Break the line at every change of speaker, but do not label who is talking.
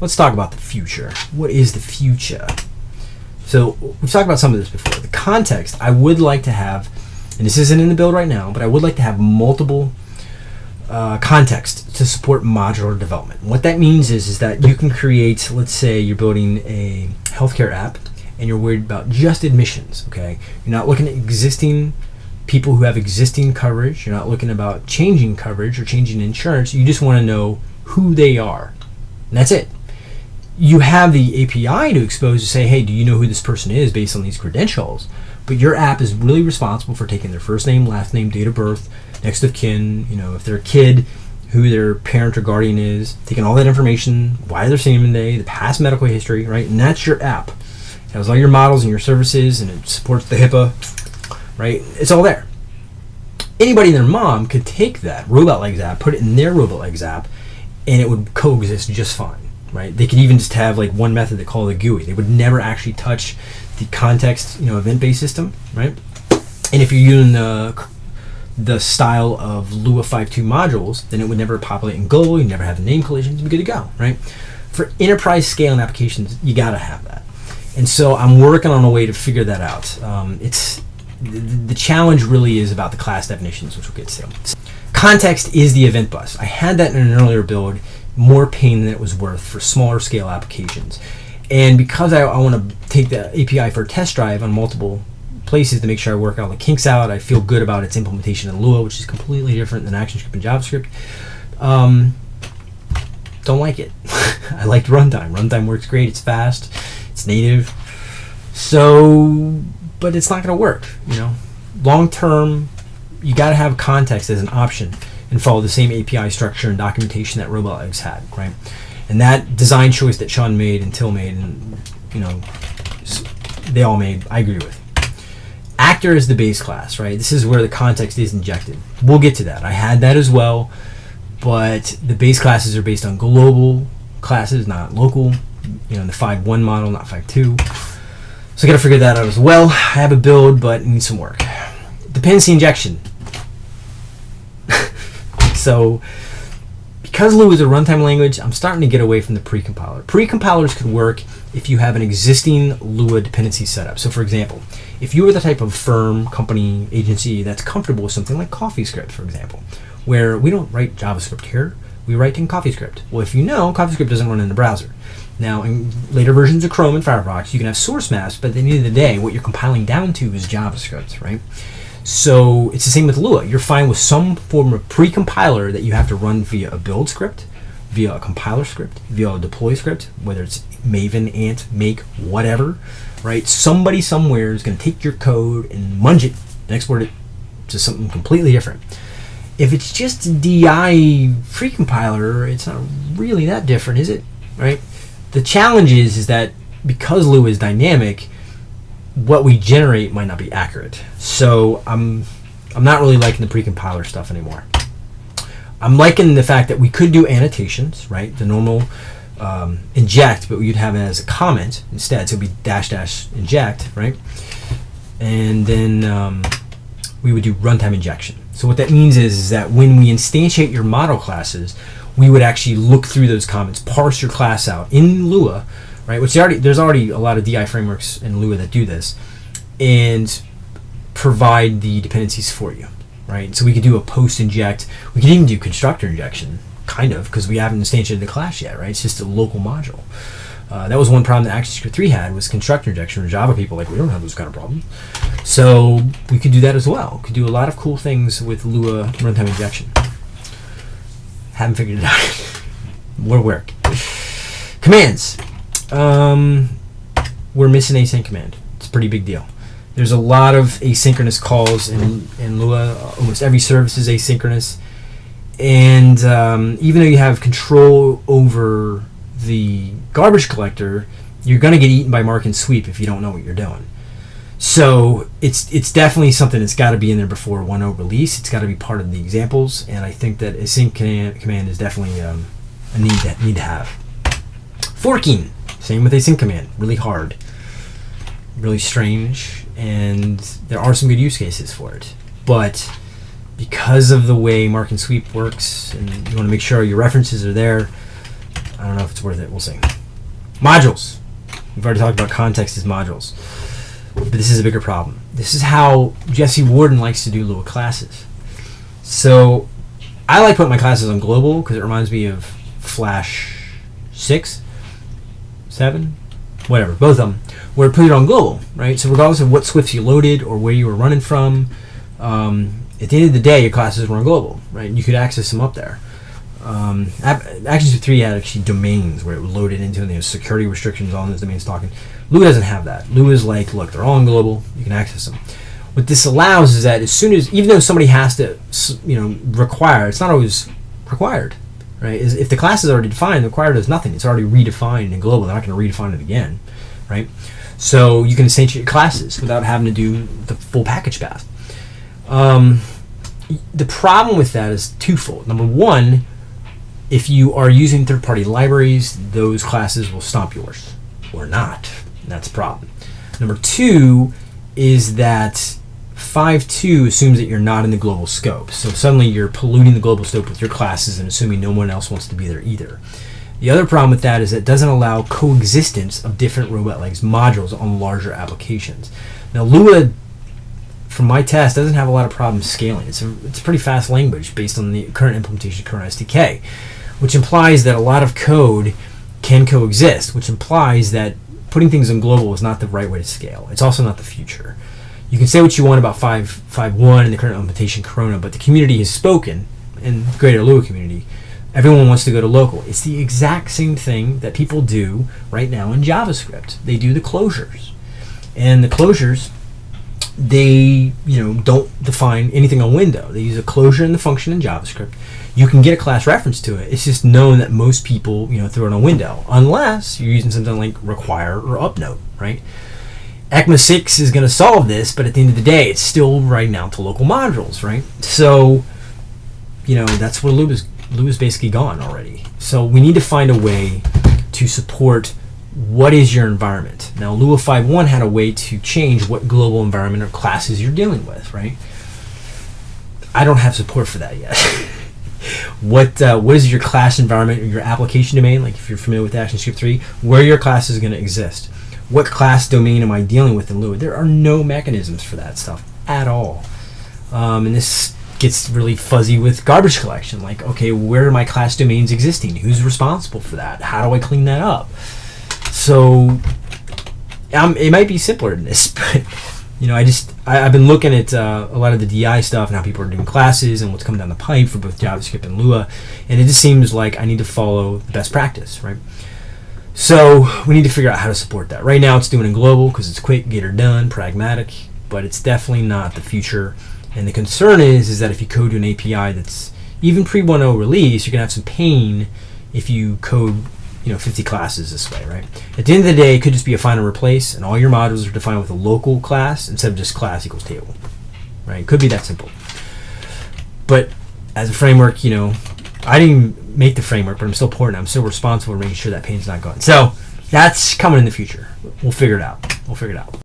let's talk about the future. What is the future? So we've talked about some of this before. The context, I would like to have, and this isn't in the build right now, but I would like to have multiple uh, context to support modular development. What that means is, is that you can create, let's say you're building a healthcare app and you're worried about just admissions, okay? You're not looking at existing people who have existing coverage. You're not looking about changing coverage or changing insurance. You just want to know who they are. And that's it. You have the API to expose to say, hey, do you know who this person is based on these credentials? But your app is really responsible for taking their first name, last name, date of birth, next of kin, you know, if they're a kid, who their parent or guardian is, taking all that information, why they're seeing them today, the past medical history, right? And that's your app. It has all your models and your services, and it supports the HIPAA, right? It's all there. Anybody and their mom could take that Robotlegs app, put it in their Robotlegs app, and it would coexist just fine, right? They could even just have like one method they call the GUI. They would never actually touch the context, you know, event-based system, right? And if you're using the the style of Lua 5.2 modules, then it would never populate in global. You never have the name collisions. You'd be good to go, right? For enterprise scaling applications, you got to have that. And so I'm working on a way to figure that out. Um, it's the, the challenge really is about the class definitions, which we'll get to. Context is the event bus. I had that in an earlier build, more pain than it was worth for smaller scale applications. And because I, I want to take the API for a test drive on multiple places to make sure I work all the kinks out, I feel good about its implementation in Lua, which is completely different than ActionScript and JavaScript. Um, don't like it. I liked runtime. Runtime works great. It's fast. It's native. So, but it's not going to work. You know, long term, you got to have context as an option and follow the same API structure and documentation that Robotlegs had, right? And that design choice that Shaun made and Till made, and you know, they all made, I agree with. Actor is the base class, right? This is where the context is injected. We'll get to that. I had that as well, but the base classes are based on global classes, not local. You know, the 5.1 model, not 5.2. So I got to figure that out as well. I have a build, but needs some work. Dependency injection. So because Lua is a runtime language, I'm starting to get away from the precompiler. Precompilers could work if you have an existing Lua dependency setup. So for example, if you are the type of firm, company, agency that's comfortable with something like CoffeeScript, for example, where we don't write JavaScript here, we write in CoffeeScript. Well, if you know, CoffeeScript doesn't run in the browser. Now, in later versions of Chrome and Firefox, you can have source maps, but at the end of the day, what you're compiling down to is JavaScript, right? So it's the same with Lua. You're fine with some form of pre-compiler that you have to run via a build script, via a compiler script, via a deploy script, whether it's Maven, Ant, Make, whatever, right? Somebody somewhere is going to take your code and munge it and export it to something completely different. If it's just a DI pre-compiler, it's not really that different, is it? Right? The challenge is, is that because Lua is dynamic, what we generate might not be accurate. So I'm I'm not really liking the pre-compiler stuff anymore. I'm liking the fact that we could do annotations, right? The normal um, inject, but you'd have it as a comment instead. So it'd be dash dash inject, right? And then um, we would do runtime injection. So what that means is, is that when we instantiate your model classes, we would actually look through those comments, parse your class out in Lua, right? Which already there's already a lot of DI frameworks in Lua that do this, and provide the dependencies for you, right? So we could do a post inject. We could even do constructor injection, kind of, because we haven't instantiated the class yet, right? It's just a local module. Uh, that was one problem that ActionScript 3 had was constructor injection. Or Java people like we don't have those kind of problems, so we could do that as well. Could do a lot of cool things with Lua runtime injection. Haven't figured it out. More work. Commands. Um, we're missing async command. It's a pretty big deal. There's a lot of asynchronous calls in, in Lua. Almost every service is asynchronous. And um, even though you have control over the garbage collector, you're going to get eaten by mark and sweep if you don't know what you're doing. So it's it's definitely something that's got to be in there before 1.0 release. It's got to be part of the examples, and I think that async command is definitely um, a need that need to have. Forking, same with async command, really hard, really strange, and there are some good use cases for it. But because of the way mark and sweep works, and you want to make sure your references are there, I don't know if it's worth it. We'll see. Modules. We've already talked about context as modules. But this is a bigger problem. This is how Jesse Warden likes to do little classes. So I like putting my classes on global because it reminds me of Flash 6, 7, whatever, both of them, where put it on global, right? So regardless of what SWFs you loaded or where you were running from, um, at the end of the day, your classes were on global, right? And you could access them up there. Um, Action 3 had actually domains where it loaded into and there's security restrictions on those domains talking. Lua doesn't have that. Lua is like, look, they're all global, you can access them. What this allows is that as soon as, even though somebody has to, you know, require, it's not always required, right? Is if the class is already defined, the required does nothing. It's already redefined in global. They're not going to redefine it again, right? So you can instantiate classes without having to do the full package path. Um, the problem with that is twofold. Number one, if you are using third-party libraries, those classes will stomp yours, or not. That's a problem. Number two is that 5.2 assumes that you're not in the global scope. So suddenly you're polluting the global scope with your classes and assuming no one else wants to be there either. The other problem with that is it doesn't allow coexistence of different Robotlegs modules on larger applications. Now Lua, from my test, doesn't have a lot of problems scaling. It's a, it's a pretty fast language based on the current implementation of Corona SDK which implies that a lot of code can coexist, which implies that putting things in global is not the right way to scale. It's also not the future. You can say what you want about 5.5.1 and the current implementation Corona, but the community has spoken, and the greater Lua community, everyone wants to go to local. It's the exact same thing that people do right now in JavaScript. They do the closures. And the closures, they you know don't define anything on window. They use a closure in the function in JavaScript you can get a class reference to it. It's just known that most people, you know, throw it on window, unless you're using something like require or upnote, right? ECMA 6 is going to solve this, but at the end of the day, it's still writing out to local modules, right? So, you know, that's where Lua is, Lua is basically gone already. So we need to find a way to support what is your environment. Now, Lua 5.1 had a way to change what global environment or classes you're dealing with, right? I don't have support for that yet. what uh, what is your class environment or your application domain? Like if you're familiar with ActionScript 3, where your class is going to exist. What class domain am I dealing with in Lua? There are no mechanisms for that stuff at all. Um, and this gets really fuzzy with garbage collection. Like, okay, where are my class domains existing? Who's responsible for that? How do I clean that up? So um, it might be simpler than this, but you know, I just I, have been looking at uh, a lot of the DI stuff and how people are doing classes and what's coming down the pipe for both JavaScript and Lua, and it just seems like I need to follow the best practice, right? So we need to figure out how to support that. Right now, it's doing in global because it's quick, get her done, pragmatic, but it's definitely not the future. And the concern is is that if you code to an API that's even pre 1.0 release, you're gonna have some pain if you code you know 50 classes this way, right? At the end of the day, it could just be a find and replace, and all your modules are defined with a local class instead of just class equals table, right? It could be that simple. But as a framework, you know, I didn't make the framework, but I'm still porting. I'm still responsible for making sure that pain's not gone. So that's coming in the future. We'll figure it out. We'll figure it out.